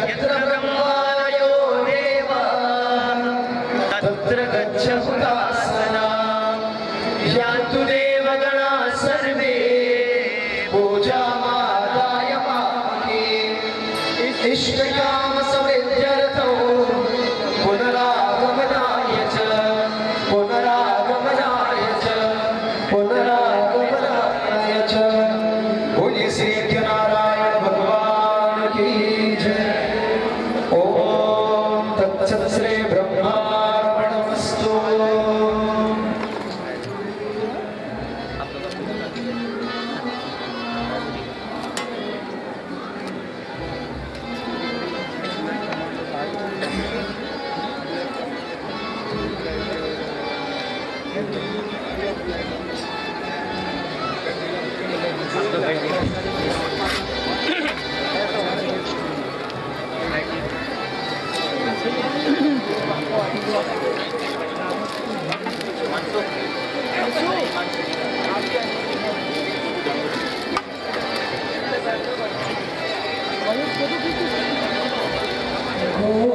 यत्र ब्रह्मायो Yeah.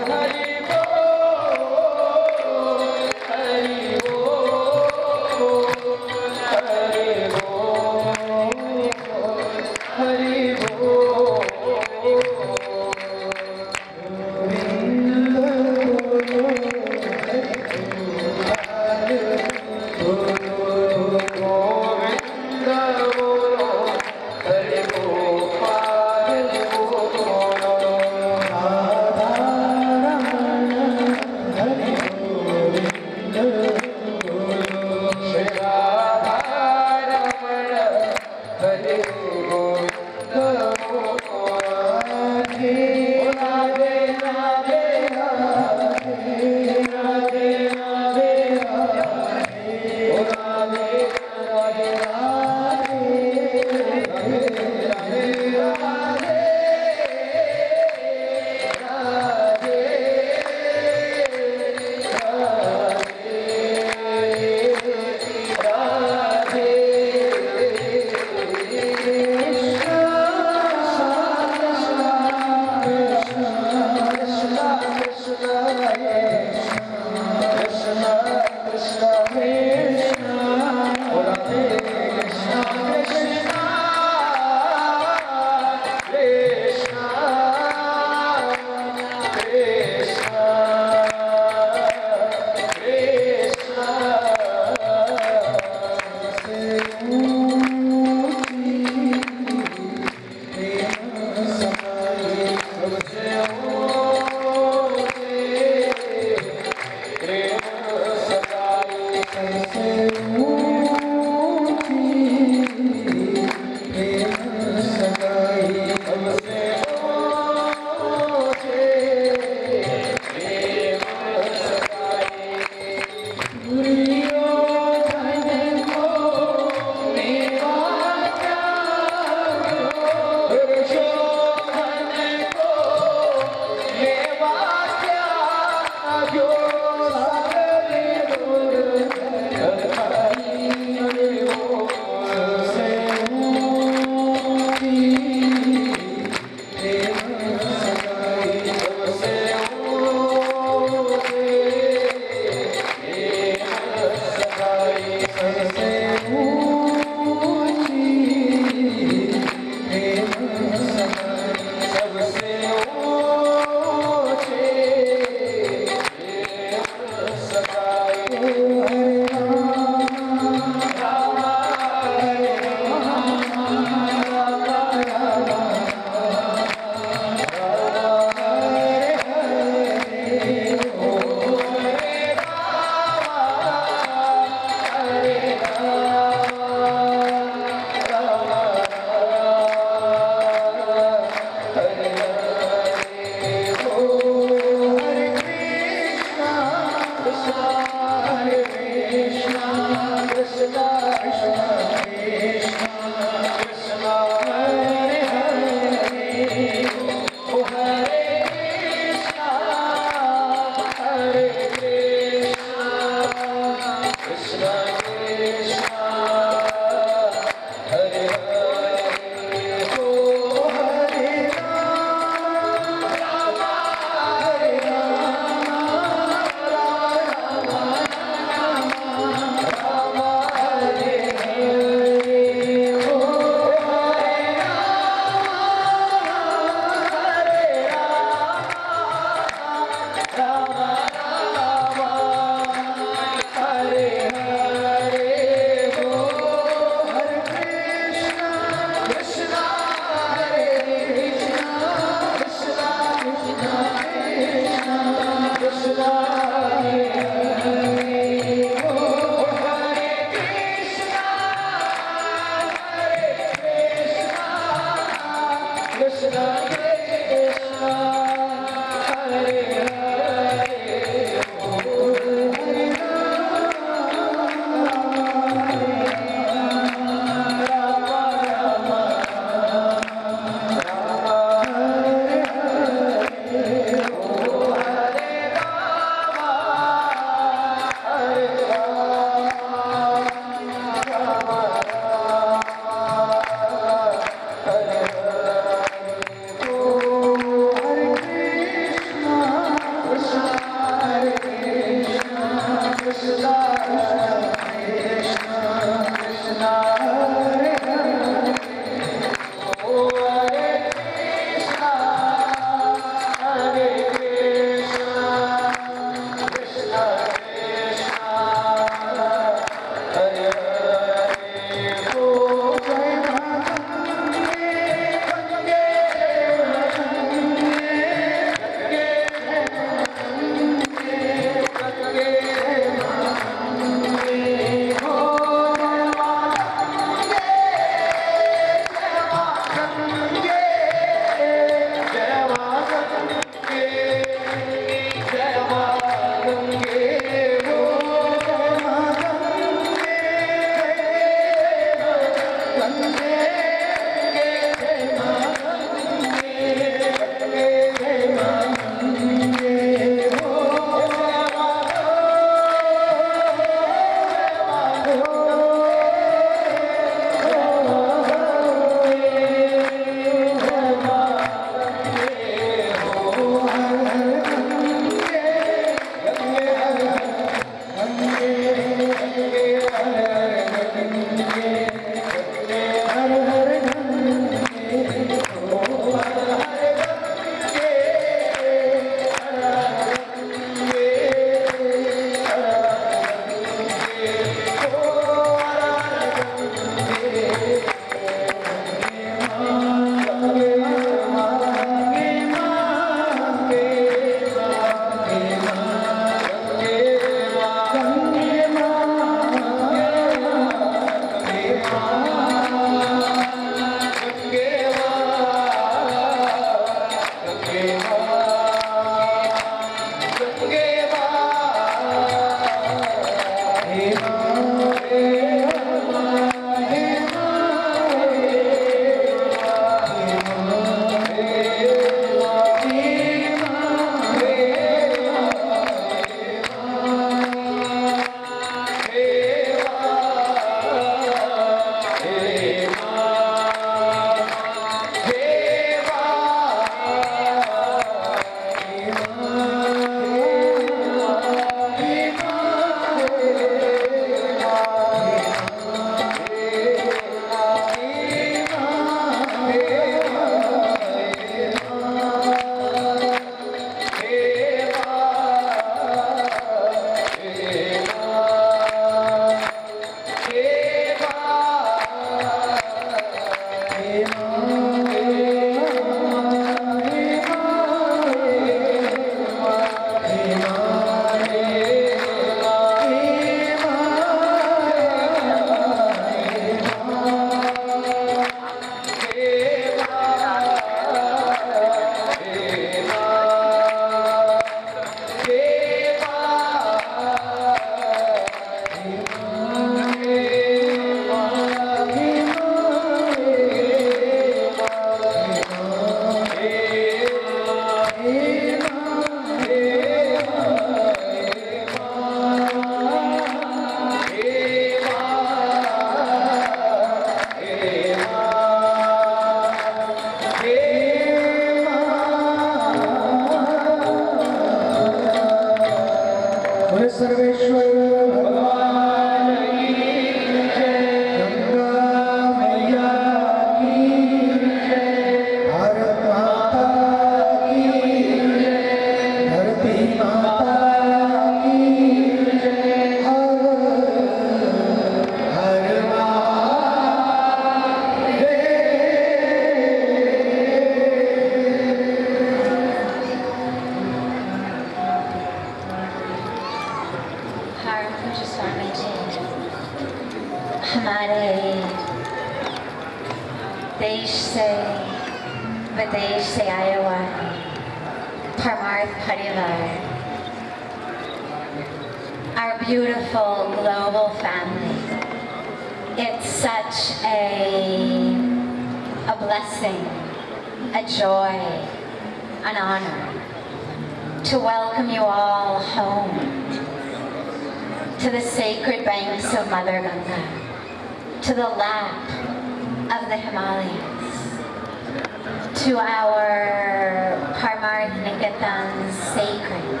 To our Parmarth Niketan's sacred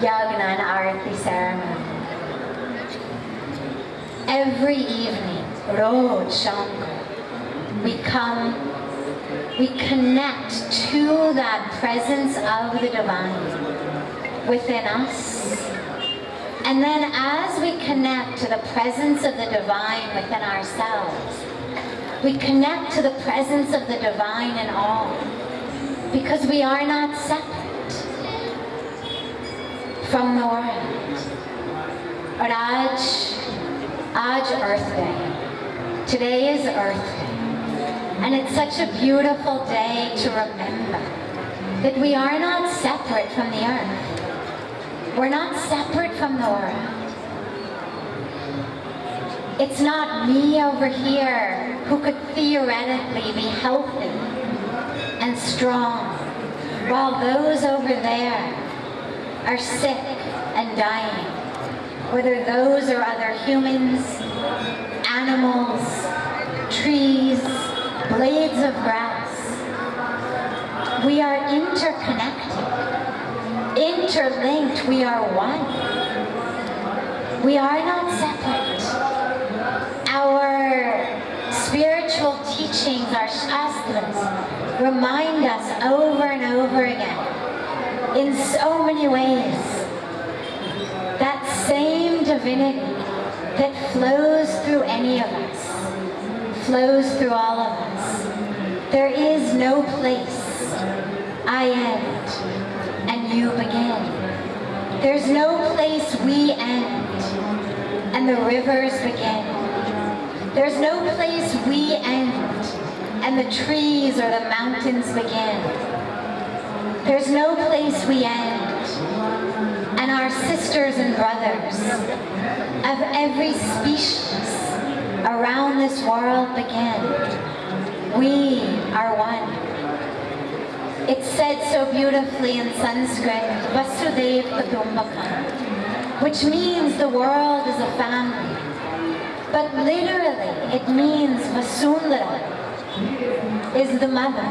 Yagna and Arati ceremony. Every evening, Roj Shankar, we come, we connect to that presence of the divine within us and then as we connect to the presence of the divine within ourselves, we connect to the presence of the divine in all. Because we are not separate from the world. Raj, Aj Earth Day. Today is Earth Day. And it's such a beautiful day to remember that we are not separate from the earth. We're not separate from the world. It's not me over here who could theoretically be healthy and strong, while those over there are sick and dying. Whether those are other humans, animals, trees, blades of grass. We are interconnected interlinked. We are one. We are not separate. Our spiritual teachings, our shastras, remind us over and over again, in so many ways, that same divinity that flows through any of us, flows through all of us. There is no place I end and you begin. There's no place we end and the rivers begin. There's no place we end and the trees or the mountains begin. There's no place we end and our sisters and brothers of every species around this world begin. We are one. It's said so beautifully in Sanskrit, Vasudhaiva Kutumbakam, which means the world is a family. But literally, it means Vasundhara is the mother.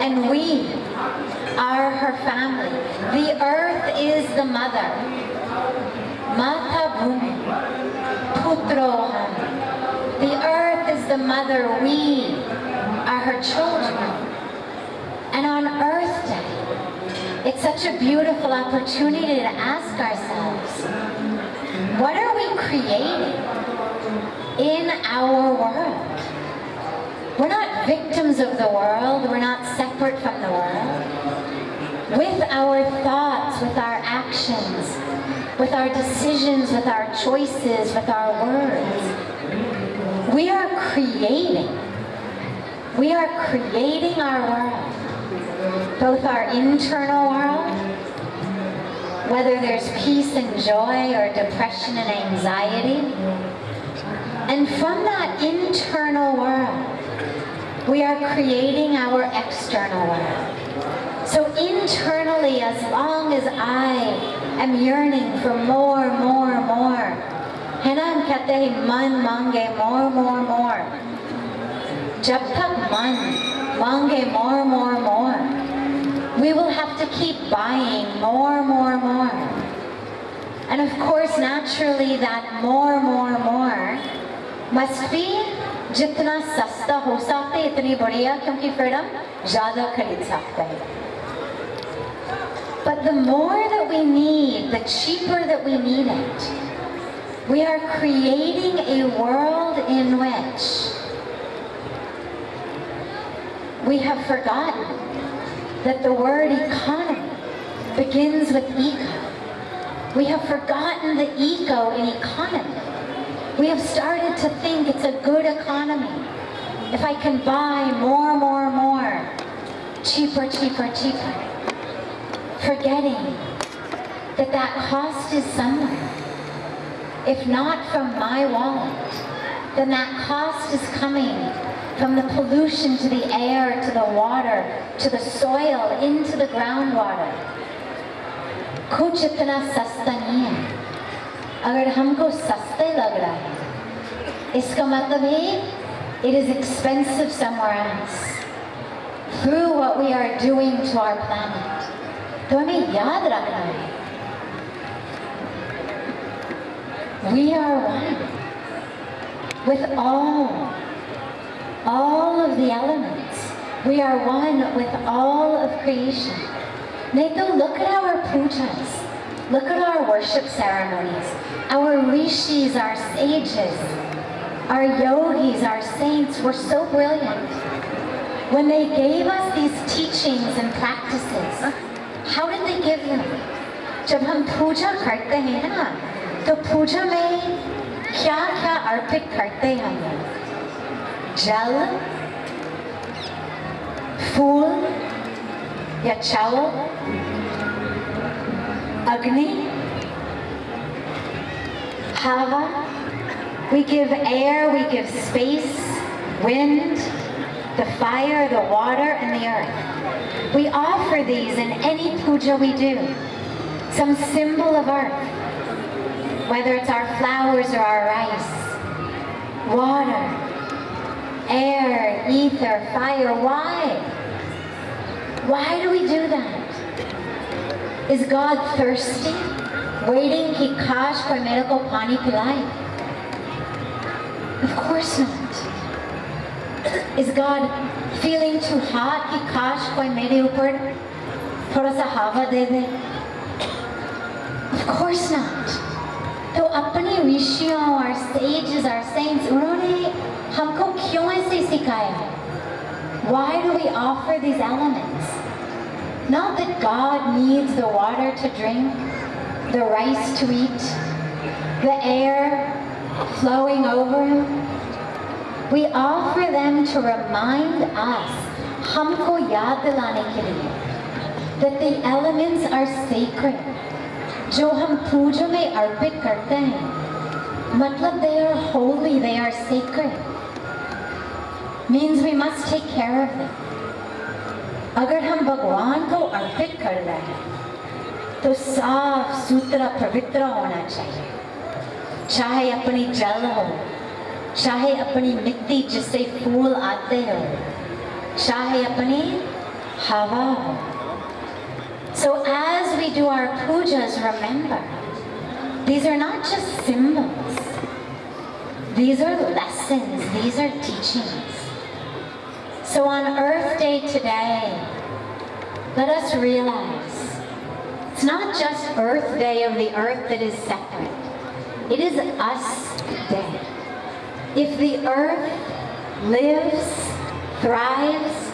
And we are her family. The earth is the mother. Mata Bhumi, Putroham. The earth is the mother. We are her children. And on Earth Day, it's such a beautiful opportunity to ask ourselves, what are we creating in our world? We're not victims of the world. We're not separate from the world. With our thoughts, with our actions, with our decisions, with our choices, with our words, we are creating. We are creating our world. Both our internal world, whether there's peace and joy or depression and anxiety, and from that internal world, we are creating our external world. So internally, as long as I am yearning for more, more, more, Hanam kate man mange more, more, more. Jab tak man mange more, more, more. We will have to keep buying more, more, more. And of course, naturally, that more, more, more must be जितना सस्ता हो सकता है इतनी बढ़िया क्योंकि फिर हम ज़्यादा खरीद सकते हैं But the more that we need, the cheaper that we need it, we are creating a world in which we have forgotten that the word economy begins with eco. We have forgotten the eco in economy. We have started to think it's a good economy. If I can buy more, more, more, cheaper, cheaper, cheaper, forgetting that that cost is somewhere. If not from my wallet, then that cost is coming from the pollution to the air, to the water, to the soil, into the groundwater. Kuchitana sastaniya. अगर हमको सस्ते लग रहा है इसका मतलब है it is expensive somewhere else through what we are doing to our planet तो हमें याद रखना है we are one with all all of the elements we are one with all of creation Nathan, look at our pujas. Look at our worship ceremonies. Our rishis, our sages, our yogis, our saints were so brilliant. When they gave us these teachings and practices, how did they give them? जब हम पूजा करते हैं ना तो पूजा में क्या क्या अर्पित करते हैं हम लोग? जल फूल या चावल Agni, Hava. We give air, we give space, wind, the fire, the water, and the earth. We offer these in any puja we do. Some symbol of earth, whether it's our flowers or our rice, water, air, ether, fire. Why? Why do we do that? Is God thirsty? Waiting कि काश कोई मेरे को पानी पिलाए? Of course not. Is God feeling too hot कि काश कोई मेरे ऊपर थोड़ा सा हवा दे दे? Of course not. तो अपनी ऋषियों our sages, our saints, उन्होंने हमको क्यों ऐसे सिखाया है? Why do we offer these elements? Not that God needs the water to drink, the rice to eat, the air flowing over him. We offer them to remind us, हमको याद दिलाने के लिए, that the elements are sacred. जो हम पूजा में अर्पित करते हैं, मतलब they are holy, they are sacred. Means we must take care of them. अगर हम भगवान को अर्पित कर रहे हैं तो साफ़ सुथरा पवित्र होना चाहिए चाहे अपनी जल हो चाहे अपनी मिट्टी जिससे फूल आते हो चाहे अपनी हवा हो So as we do our pujas, remember, these are not just symbols. These are lessons, these are teachings. So on Earth Day today, let us realize it's not just Earth Day of the earth that is separate. It is us day. If the earth lives thrives,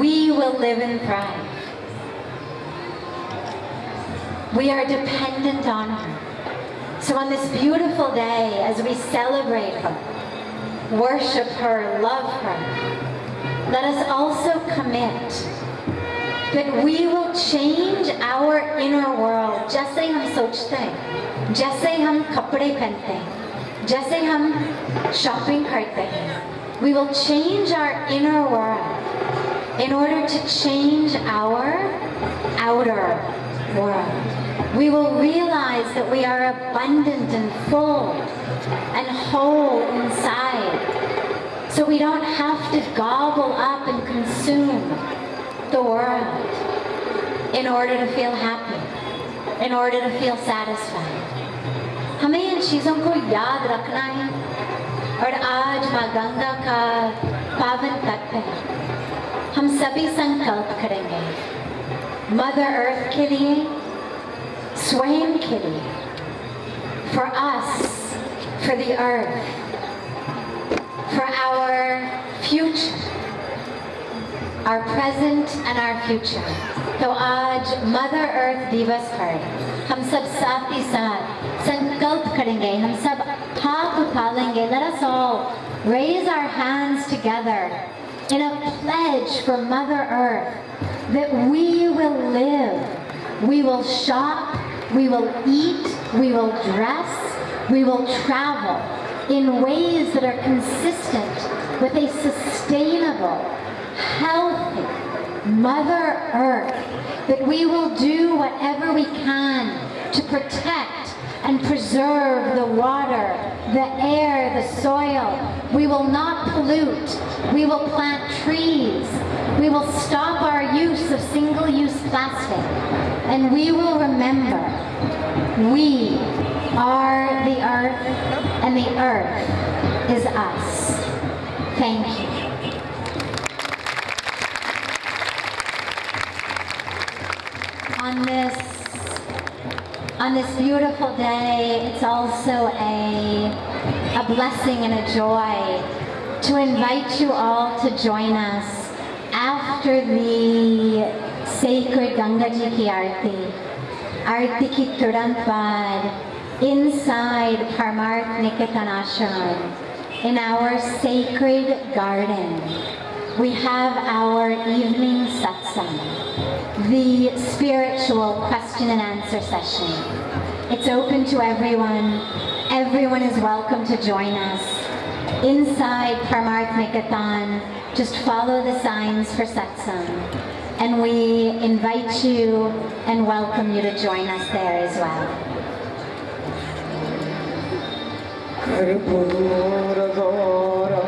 we will live and thrive. We are dependent on her. So on this beautiful day, as we celebrate her, worship her, love her, let us also commit that we will change our inner world जैसे हम सोचते हैं जैसे हम कपड़े पहनते हैं जैसे हम शॉपिंग करते हैं we will change our inner world in order to change our outer world we will realize that we are abundant and full and whole inside so we don't have to gobble up and consume the world in order to feel happy, in order to feel satisfied. हमें इन चीज़ों को याद रखना है और आज माँ गंगा का पावन तत्व है हम सभी संकल्प करेंगे मदर अर्थ के लिए स्वयं के लिए for us for the earth for our future our present and our future. तो आज मदर अर्थ दिवस पर हम सब साथ ही साथ संकल्प करेंगे हम सब हाथ उठा लेंगे let us all raise our hands together in a pledge for Mother Earth that we will live, we will shop, we will eat, we will dress, we will travel in ways that are consistent with a sustainable, healthy Mother Earth, that we will do whatever we can to protect and preserve the water, the air, the soil. We will not pollute. We will plant trees. We will stop our use of single-use plastic. And we will remember we are the earth and the earth is us. Thank you. On this on this beautiful day, it's also a, a blessing and a joy to invite you all to join us after the sacred Ganga Ji ki Aarti, Aarti ki Turant inside Parmarth Niketan in our sacred garden. We have our evening satsang, the spiritual question and answer session. It's open to everyone. Everyone is welcome to join us. Inside Parmarth Niketan, just follow the signs for satsang. And we invite you and welcome you to join us there as well. por horas, horas,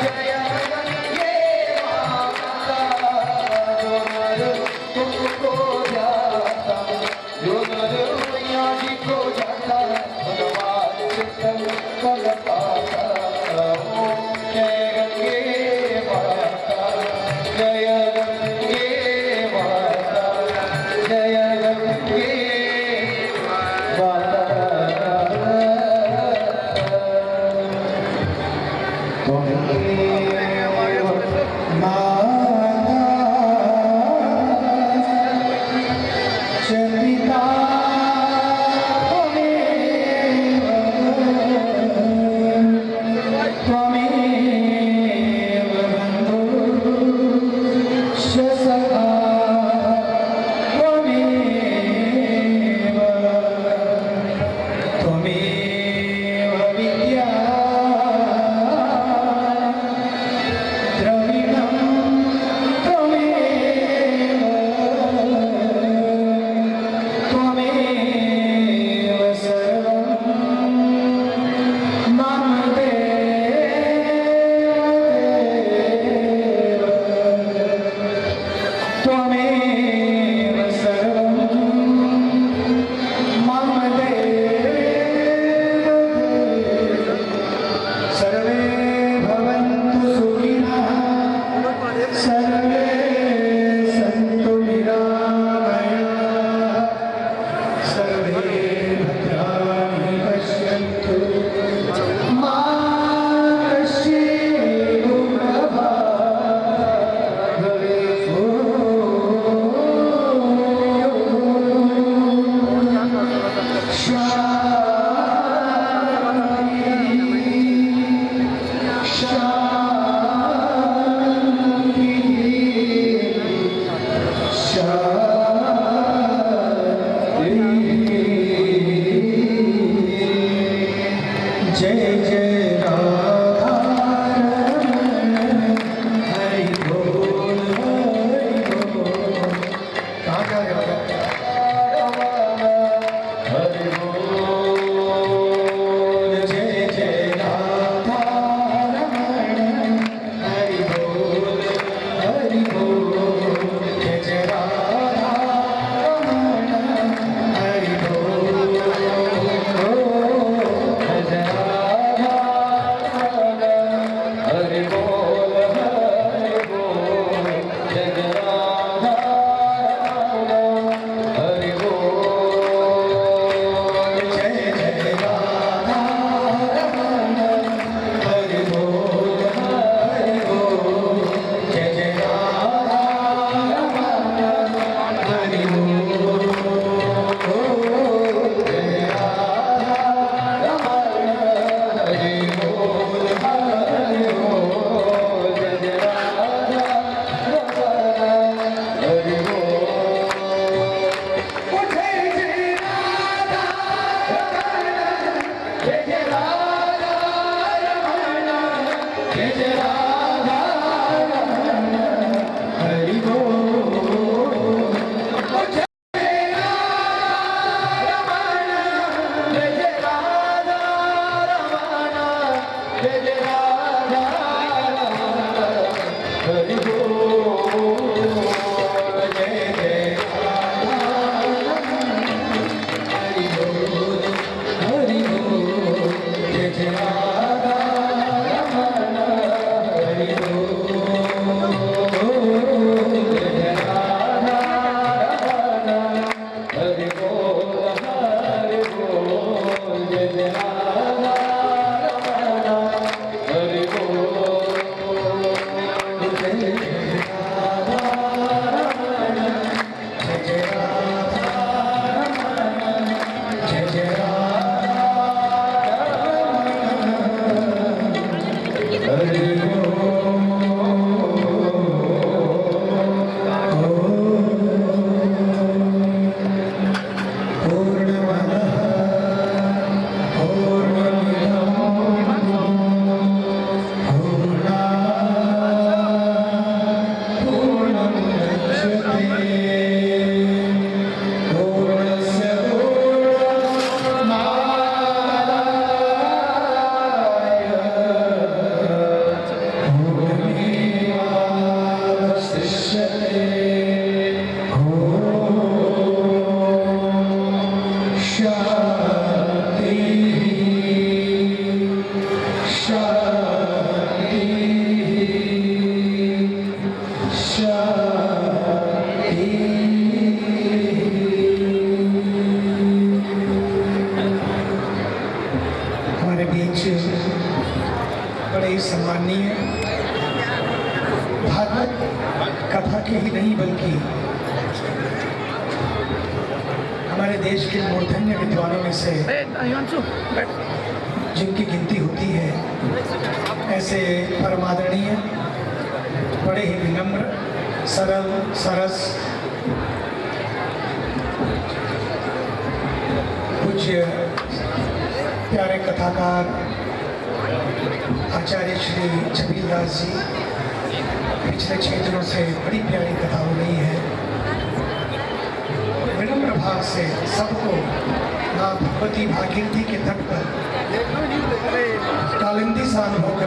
मैया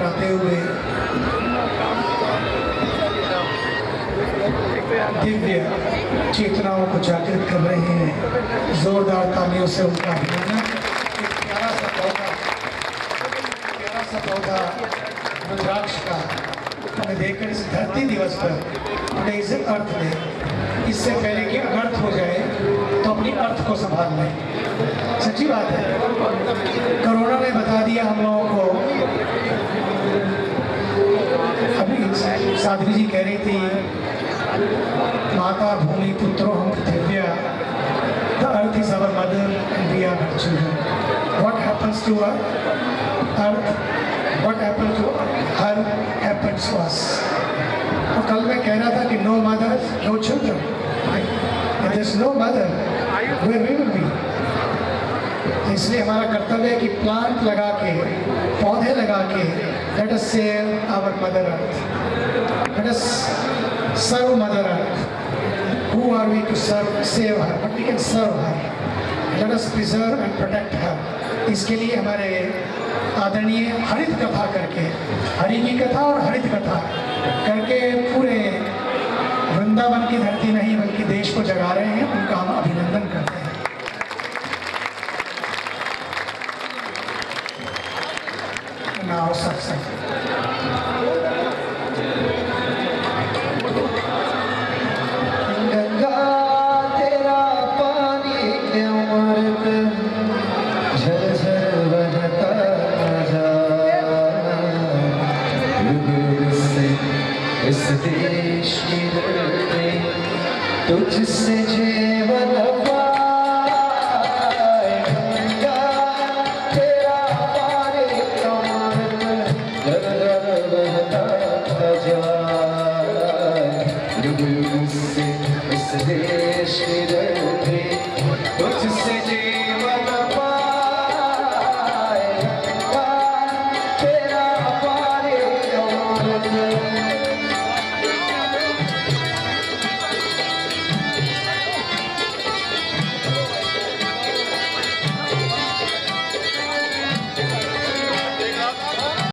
कराते हुए। दिव्य चेतनाओं को जागृत कर रहे हैं। जोरदार तालियों से उनका अभिनंदन। प्यारा सा पौधा, प्यारा सा पौधा रुद्राक्ष का हमें देखकर इस धरती दिवस पर उन्हें इसे अर्थ दे इससे पहले कि अनर्थ हो जाए तो अपनी अर्थ को संभाल लें। सच्ची बात है। कोरोना ने बता दिया हम लोगों को। अभी साध्वी जी कह रही थी, माता, भूमि, पुत्रो, हम पृथिव्या the earth is our mother and we what happens to earth what happen to her happens to us तो कल मैं कह रहा था कि no mother no children there no mother where we will be इसलिए हमारा कर्तव्य है कि प्लांट लगा के पौधे लगा के let us save our mother earth let us serve mother earth who are we to serve save her but we can serve her let us preserve and protect her इसके लिए हमारे आदरणीय हरित कथा करके, हरि की कथा और हरित कथा करके पूरे वृंदावन की धरती नहीं, बल्कि देश को जगा रहे हैं। उनका हम अभिनंदन करते हैं।